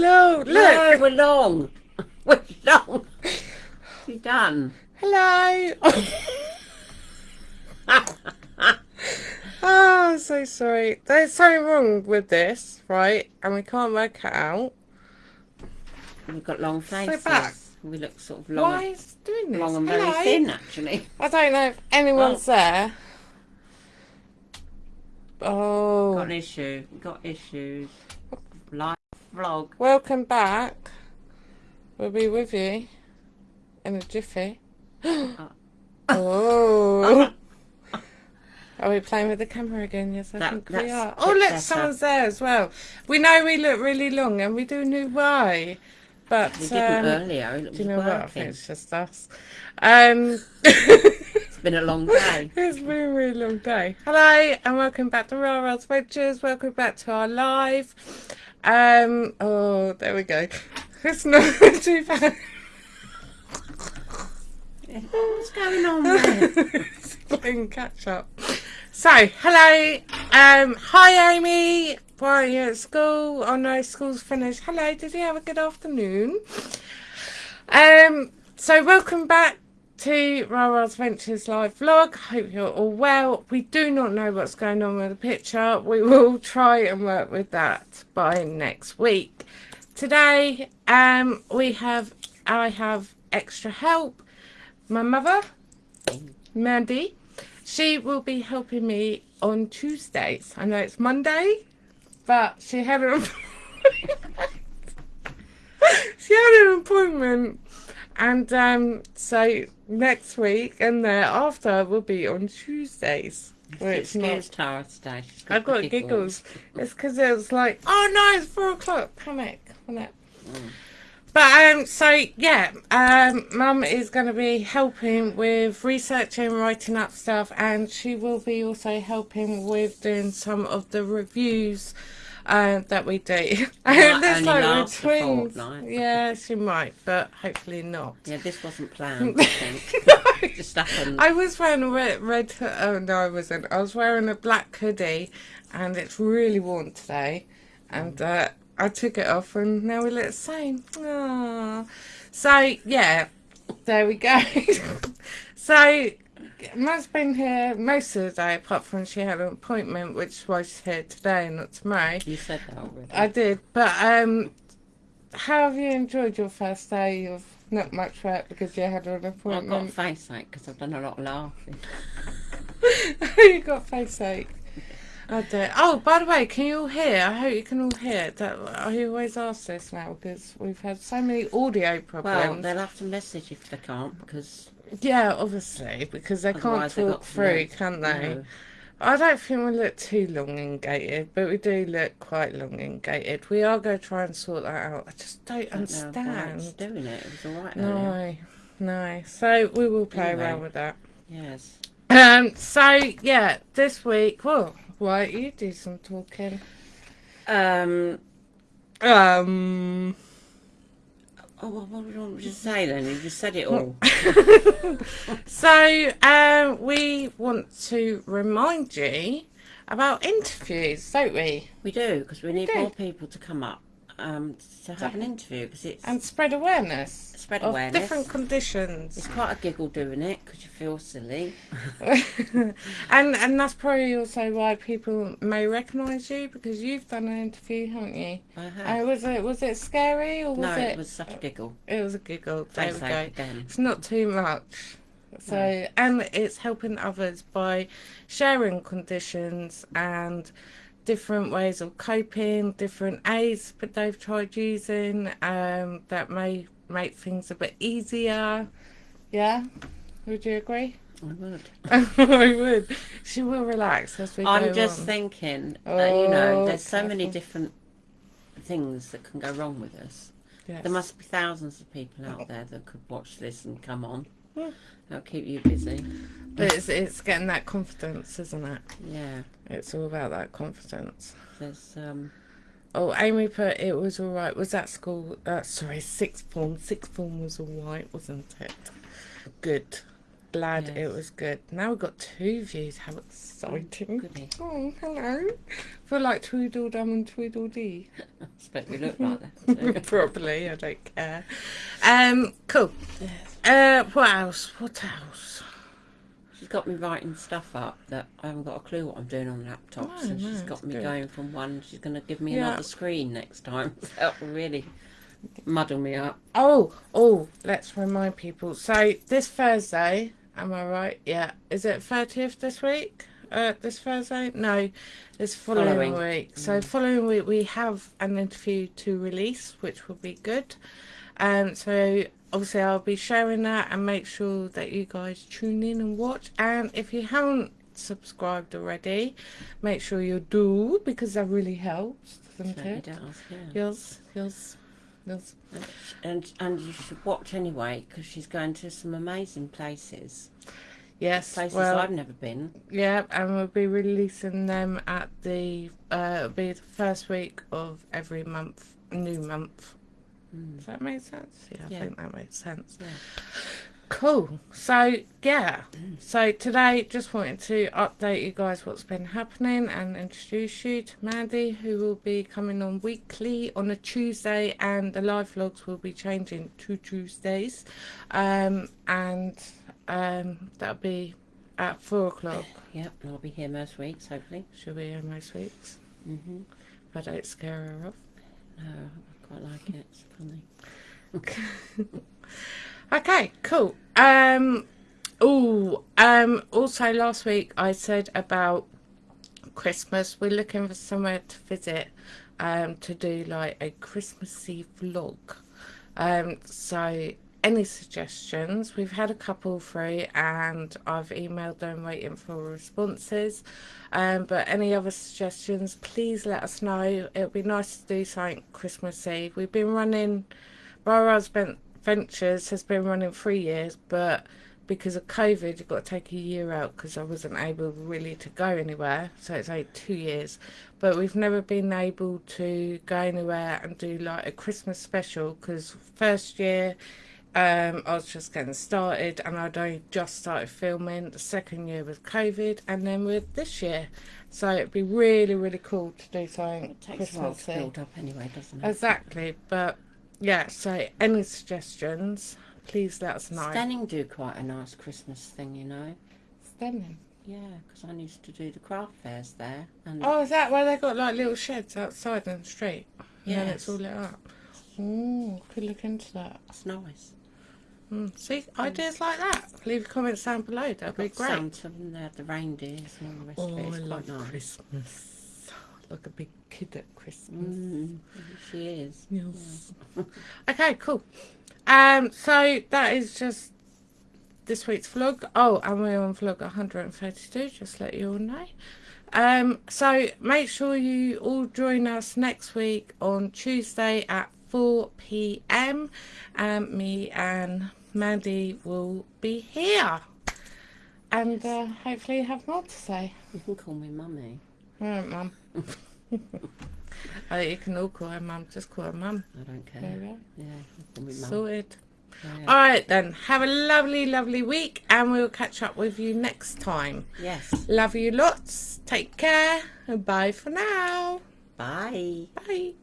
Hello, look. No, we're long. We're long. You done? Hello. oh, I'm so sorry. There's something wrong with this, right? And we can't work it out. We've got long faces. back. We look sort of long, Why is it doing this? long and very Hello? thin, actually. I don't know if anyone's there. Oh, Got an issue. Got issues. Live vlog. welcome back. We'll be with you in a jiffy. oh. Are we playing with the camera again? Yes, I That- think we are. Oh, look, better. someone's there as well. We know we look really long and we do know why. But, We didn't um, earlier. Do you know what? I think it's just us. Um, It's been a long day. It's been a really long day. Hello and welcome back to Rara's Ventures. Welcome back to our live. Um oh there we go. It's not too bad. What's going on there? playing catch up. So, hello. Um hi Amy. Why are you at school? Oh no, school's finished. Hello, did you have a good afternoon? Um so welcome back to Rara's Ventures live vlog. Hope you're all well. We do not know what's going on with the picture. We will try and work with that by next week. Today, um, we have I have extra help. My mother, Mandy, she will be helping me on Tuesdays. I know it's Monday, but she had an she had an appointment and um, so next week and thereafter will be on Tuesdays. It's not. Tara today. I've got the giggles. It's because it was like, oh no, it's four o'clock. Panic, wasn't it? Mm. But um, so yeah, um, Mum is going to be helping with researching, writing up stuff, and she will be also helping with doing some of the reviews uh, that we do. And it's only like we're twins. fortnight. Yeah, she might, but hopefully not. Yeah, this wasn't planned, I think. It just happened. I was wearing a red, red. Oh no, I wasn't. I was wearing a black hoodie, and it's really warm today. And uh, I took it off, and now we look the same. Aww. So yeah, there we go. so Mum's been here most of the day, apart from she had an appointment, which is why she's here today, not tomorrow. You said that already. I did, but um, how have you enjoyed your first day of not much work because you had an appointment? I've got face ache because I've done a lot of laughing. you got face ache. I do. Oh, by the way, can you all hear? I hope you can all hear. That I always ask this now because we've had so many audio problems. Well, they'll have to message if they can't because yeah, obviously because they can't talk through, no- can they? no. I don't think we look too elongated, but we do look quite elongated. We are going to try and sort that out. I just don't, I don't know understand. doing it. It was alright earlier. No, no. So we will play Anyway. around with that. Yes. Um. So yeah, this week. Well, why you do some talking? Um. Um. Oh, well, what do you want to say then? You just said it all. So, um, we want to remind you about interviews, don't we? we do because we need do. more people to come up um, to have an interview because it's And spread awareness. Spread of awareness. different conditions. it's quite a giggle doing it because you feel silly. and and that's probably also why people may recognise you because you've done an interview, haven't you? I Uh, was it was it scary or was no, it? it was such a giggle. It was a giggle. There Face we go. again. It's not too much. So, and it's helping others by sharing conditions and different ways of coping, different aids that they've tried using um, that may make things a bit easier. Yeah? Would you agree? I would. I would. She will relax as we go I'm just on. thinking that, you know, Oh, there's so many different things that can go wrong with us. Yes. There must be thousands of people out there that could watch this and come on. Hmm. That'll keep you busy. But it's, it's getting that confidence, isn't it? Yeah. It's all about that confidence. There's um Oh, Amy put it was all right. Was that school? Uh, sorry, sixth form. Sixth form was all right, wasn't it? Good. glad Yes. it was good. Now we've got two views. How exciting! Goodness. Oh, hello. feel like Tweedledum and Tweedledee. I suppose we look like that. Probably, I don't care. Um, cool. yes. Uh, what else? What else? She's got me writing stuff up that I haven't got a clue what I'm doing on laptops, oh, No, and no, she's it's got me good. going from one. She's going to give me Yeah. another screen next time. That will really muddle me up. Oh, oh, let's remind people. So this Thursday, am I right? Yeah. Is it 30th this week? Uh, this Thursday? No, this following, Following. week. So following week we have an interview to release, which will be good. Um, so obviously I'll be sharing that and make sure that you guys tune in and watch. And if you haven't subscribed already, make sure you do because that really helps, doesn't it? does, yeah. Yes, yes, yes. And and you should watch anyway because she's going to some amazing places, Yes, places well, I've never been. Yeah, and we'll be releasing them at the uh it'll be the first week of every month, new month. Mm. Does that make sense? Yeah, I think that makes sense. Yeah. Cool. So yeah. So today just wanted to update you guys what's been happening and introduce you to Mandy who will be coming on weekly on a Tuesday and the live vlogs will be changing to Tuesdays. Um and um that'll be at four o'clock. Yep, and I'll be here most weeks, hopefully. She'll be here most weeks. hmm If I don't scare her off. No, I quite like it. It's funny. Okay, cool. Um oh, um also last week I said about Christmas. We're looking for somewhere to visit um to do like a Christmassy vlog. Um so any suggestions? We've had a couple through and I've emailed them waiting for responses. Um, but any other suggestions, please let us know. It would be nice to do something Christmas Eve. We've been running, Husband Ventures has been running three years, but because of COVID, you've got to take a year out because I wasn't able really to go anywhere. So it's only two years. But we've never been able to go anywhere and do like a Christmas special because first year um, I was just getting started and I'd only just started filming. The second year with COVID, and then with this year, so it'd be really, really cool to do something It takes a while to build up anyway, doesn't it? Exactly, but yeah. So any suggestions, please let us know. Steyning do quite a nice Christmas thing, you know. Stunning. Yeah, because I used to do the craft fairs there, and Oh, is that where they got like little sheds outside in the street? And then it's all lit up. Oh, could look into that. it's nice. Mm, see, ideas like that. Leave comments down below. That'd be great. Santa and they had the reindeers and all the rest Oh, of it. I love nice. Christmas. Like a big kid at Christmas. Mm, she is. Yes. okay, cool. Um, so that is just this week's vlog. Oh, and we're on vlog 132, just to let you all know. Um, so make sure you all join us next week on Tuesday at 4 p.m. Um, me and Mandy will be here. And uh, hopefully have more to say. You can call me mummy. Alright, Mum. I you can all call her Mum. Just call her Mum. I don't care. There. Yeah, you can call me. Sorted. Yeah. All right then. Have a lovely, lovely week, and we'll catch up with you next time. Yes. Love you lots. Take care. And bye for now. Bye. Bye.